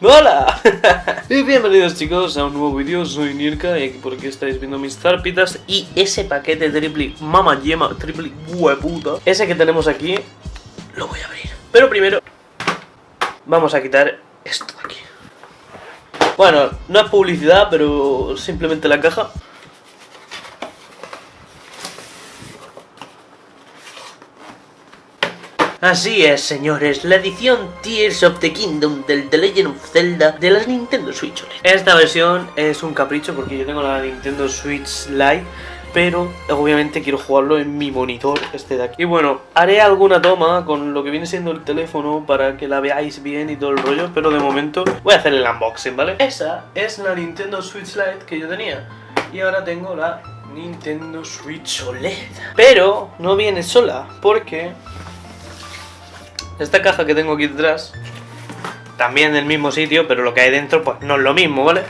¡Hola! y bienvenidos chicos a un nuevo vídeo, soy Nirka y aquí por aquí estáis viendo mis zarpitas Y ese paquete triple mama yema, triple hueputa. Ese que tenemos aquí, lo voy a abrir. Pero primero, vamos a quitar esto de aquí. Bueno, no es publicidad, pero simplemente la caja Así es, señores, la edición Tears of the Kingdom del The Legend of Zelda de las Nintendo Switch OLED. Esta versión es un capricho porque yo tengo la Nintendo Switch Lite pero obviamente quiero jugarlo en mi monitor este de aquí. Y bueno, haré alguna toma con lo que viene siendo el teléfono para que la veáis bien y todo el rollo, pero de momento voy a hacer el unboxing, ¿vale? Esa es la Nintendo Switch Lite que yo tenía y ahora tengo la Nintendo Switch OLED. Pero no viene sola porque esta caja que tengo aquí detrás, también del mismo sitio, pero lo que hay dentro pues no es lo mismo, ¿vale?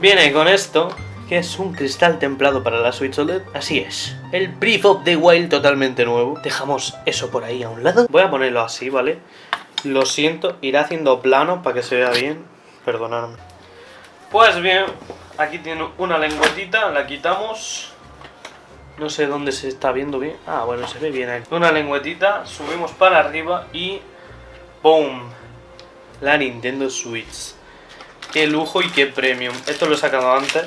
Viene con esto, que es un cristal templado para la Switch OLED. Así es, el Brief of the Wild totalmente nuevo. Dejamos eso por ahí a un lado. Voy a ponerlo así, ¿vale? Lo siento, iré haciendo plano para que se vea bien. Perdonadme. Pues bien, aquí tiene una lengüetita, la quitamos. No sé dónde se está viendo bien. Ah, bueno, se ve bien ahí. Una lengüetita, subimos para arriba y... ¡Boom! La Nintendo Switch. Qué lujo y qué premium. Esto lo he sacado antes.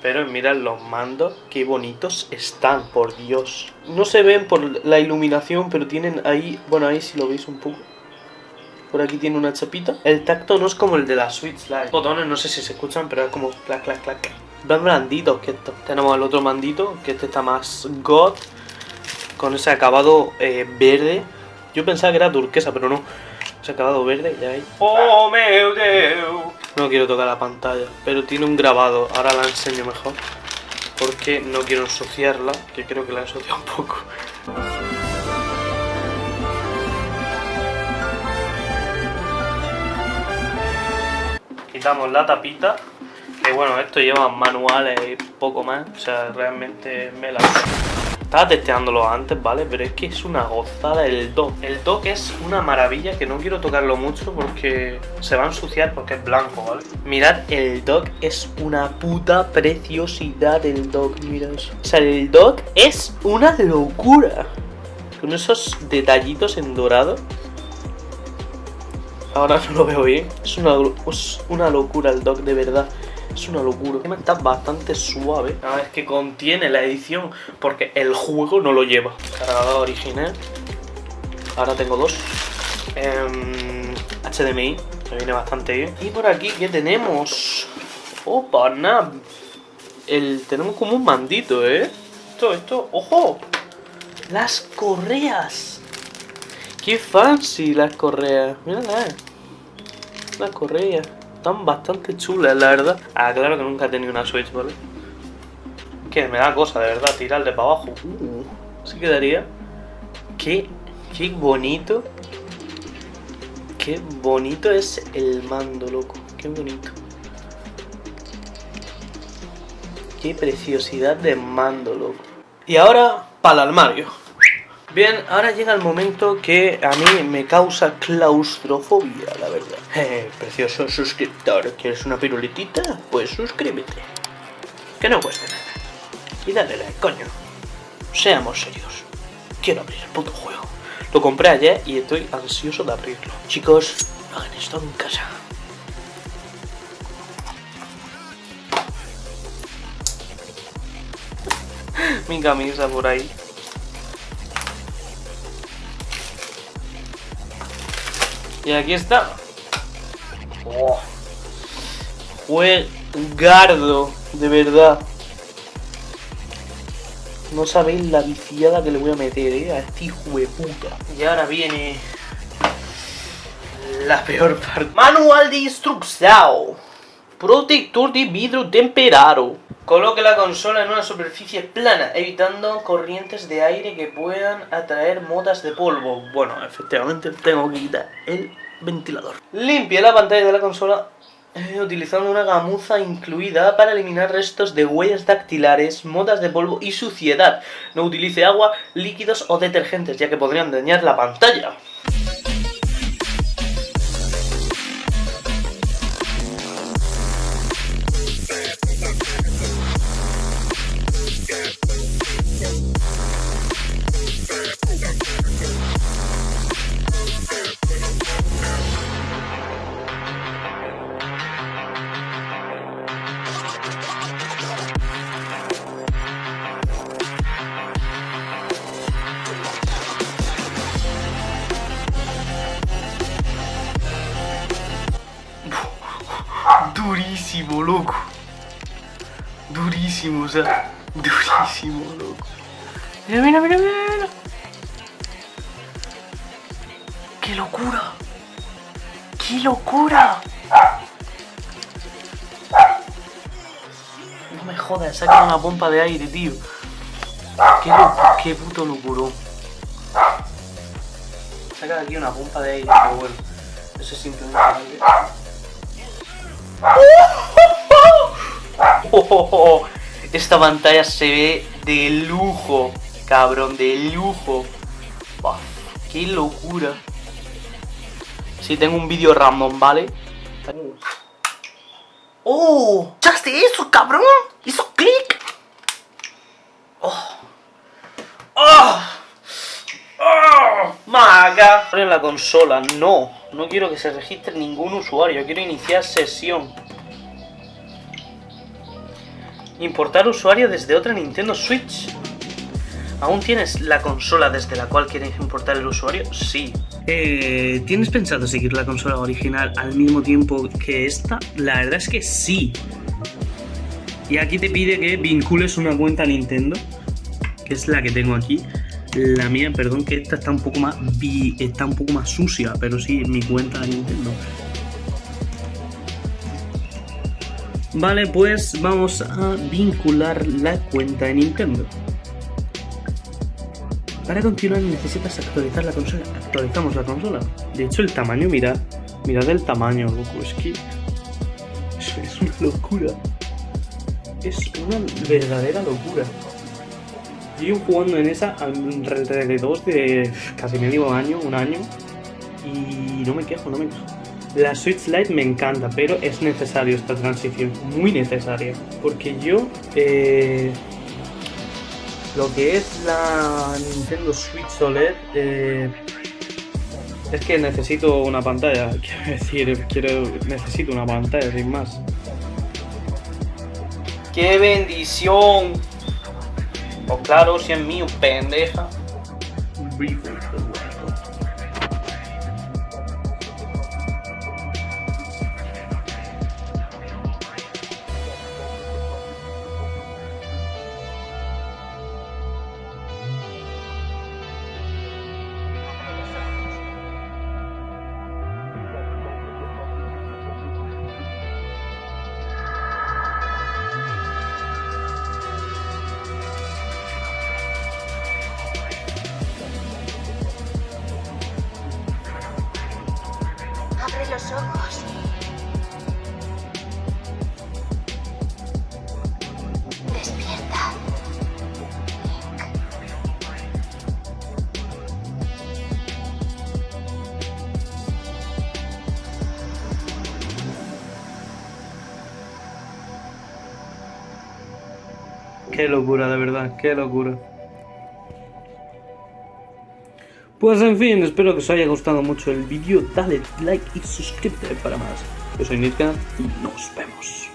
Pero mirad los mandos, qué bonitos están, por Dios. No se ven por la iluminación, pero tienen ahí... Bueno, ahí si lo veis un poco. Por aquí tiene una chapita. El tacto no es como el de la Switch Lite. Botones no sé si se escuchan, pero es como clac, clac, clac más blanditos que esto. Tenemos el otro mandito, que este está más god, con ese acabado eh, verde. Yo pensaba que era turquesa, pero no. Ese acabado verde, ya hay. ¡Oh, meu Deus! No quiero tocar la pantalla, pero tiene un grabado. Ahora la enseño mejor. Porque no quiero ensuciarla, que creo que la he ensuciado un poco. Quitamos la tapita que bueno, esto lleva manuales y poco más, o sea, realmente me la... Estaba testeándolo antes, ¿vale? Pero es que es una gozada el dock. El dock es una maravilla que no quiero tocarlo mucho porque se va a ensuciar porque es blanco, ¿vale? Mirad, el dock es una puta preciosidad el dock, mirad eso. O sea, el dock es una locura. Con esos detallitos en dorado. Ahora no lo veo bien. Es una, es una locura el dock, de verdad. Es una locura. Está bastante suave. A ver, es que contiene la edición porque el juego no lo lleva. Cargador original. Ahora tengo dos. HDMI, em, que viene bastante bien. Y por aquí, ¿qué tenemos? Opa, nada. El, tenemos como un mandito, ¿eh? Esto, esto, ¡ojo! Las correas. Qué fancy las correas. Mírala. Las correas están bastante chulas, la verdad. Ah, claro que nunca he tenido una Switch, ¿vale? Que me da cosa, de verdad, tirarle para abajo. Uh, así quedaría. Qué, qué bonito. Qué bonito es el mando, loco. Qué bonito. Qué preciosidad de mando, loco. Y ahora, para el armario. Bien, ahora llega el momento que a mí me causa claustrofobia, la verdad. Eh, precioso suscriptor, ¿quieres una piruletita? Pues suscríbete. Que no cuesta nada. Y dale like, coño. Seamos serios. Quiero abrir el puto juego. Lo compré ayer y estoy ansioso de abrirlo. Chicos, hagan esto en casa. Mi camisa por ahí. Y aquí está. Oh. Fue gardo, de verdad. No sabéis la viciada que le voy a meter, eh, a este hijo de puta. Y ahora viene la peor parte. Manual de instrucción. Protector de vidrio temperado. Coloque la consola en una superficie plana, evitando corrientes de aire que puedan atraer motas de polvo. Bueno, efectivamente tengo que quitar el ventilador. Limpie la pantalla de la consola eh, utilizando una gamuza incluida para eliminar restos de huellas dactilares, motas de polvo y suciedad. No utilice agua, líquidos o detergentes, ya que podrían dañar la pantalla. Durísimo, o sea, durísimo, loco. Mira, mira, mira, mira. ¡Qué locura! ¡Qué locura! No me jodas, saca una pompa de aire, tío. Qué, qué puto locuro. Saca de aquí una pompa de aire, pero bueno. Eso es simplemente aire. Esta pantalla se ve de lujo, cabrón, de lujo. ¡Qué locura! Si tengo un vídeo random, ¿vale? ¡Oh! ¿Echaste eso, cabrón? ¿Hizo clic? ¡Oh! ¡Oh! ¡Oh! ¡Maga! En la consola, no. No quiero que se registre ningún usuario. Quiero iniciar sesión. Importar usuario desde otra Nintendo Switch. ¿Aún tienes la consola desde la cual quieres importar el usuario? Sí. Eh, ¿Tienes pensado seguir la consola original al mismo tiempo que esta? La verdad es que sí. Y aquí te pide que vincules una cuenta Nintendo, que es la que tengo aquí. La mía, perdón, que esta está un poco más está un poco más sucia, pero sí, mi cuenta de Nintendo. Vale, pues vamos a vincular la cuenta de Nintendo. Para continuar necesitas actualizar la consola. Actualizamos la consola. De hecho el tamaño, mirad. Mirad el tamaño, loco. Es que... Es, una locura. Es una verdadera locura. Llevo jugando en esa alrededor de casi medio año, un año. Y no me quejo, no me quejo. La Switch Lite me encanta, pero es necesario esta transición, muy necesaria. Porque yo eh, lo que es la Nintendo Switch OLED eh, es que necesito una pantalla, quiero decir, quiero, necesito una pantalla sin más. ¡Qué bendición! O claro, si es mío, pendeja. Qué locura, de verdad, qué locura. Pues en fin, espero que os haya gustado mucho el vídeo. Dale like y suscríbete para más. Yo soy Nitka y nos vemos.